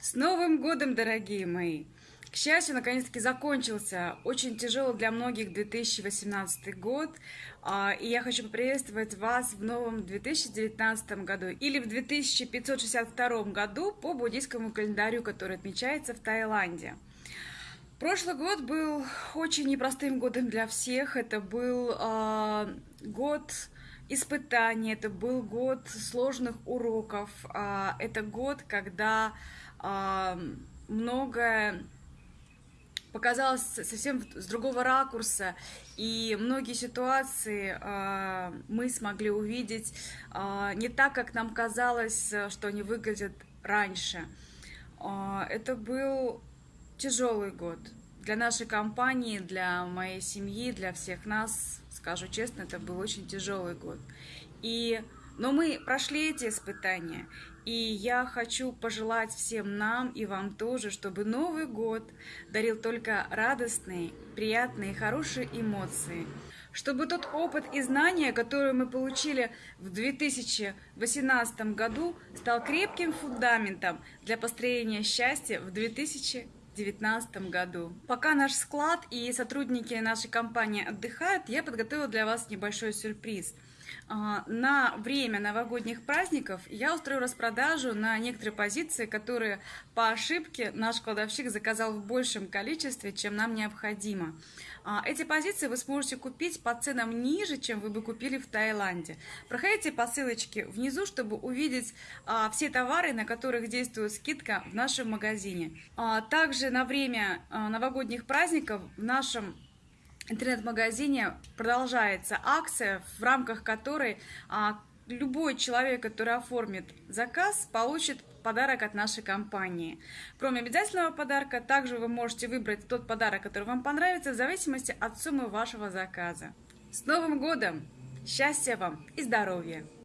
С Новым годом, дорогие мои! К счастью, наконец-таки закончился очень тяжелый для многих 2018 год, а, и я хочу поприветствовать вас в новом 2019 году или в 2562 году по буддийскому календарю, который отмечается в Таиланде. Прошлый год был очень непростым годом для всех. Это был э, год испытаний, это был год сложных уроков, э, это год, когда многое показалось совсем с другого ракурса, и многие ситуации э, мы смогли увидеть не так, как нам казалось, что они выглядят раньше. Это был тяжелый год для нашей компании, для моей семьи, для всех нас, скажу честно, это был очень тяжелый год. И но мы прошли эти испытания, и я хочу пожелать всем нам и вам тоже, чтобы Новый год дарил только радостные, приятные, хорошие эмоции. Чтобы тот опыт и знания, которые мы получили в 2018 году, стал крепким фундаментом для построения счастья в 2019 году. Пока наш склад и сотрудники нашей компании отдыхают, я подготовила для вас небольшой сюрприз – на время новогодних праздников я устрою распродажу на некоторые позиции, которые по ошибке наш кладовщик заказал в большем количестве, чем нам необходимо. А, эти позиции вы сможете купить по ценам ниже, чем вы бы купили в Таиланде. Проходите по ссылочке внизу, чтобы увидеть а, все товары, на которых действует скидка в нашем магазине. Также на время новогодних праздников в нашем интернет-магазине продолжается акция, в рамках которой а, любой человек, который оформит заказ, получит подарок от нашей компании. Кроме обязательного подарка, также вы можете выбрать тот подарок, который вам понравится, в зависимости от суммы вашего заказа. С Новым годом! Счастья вам и здоровья!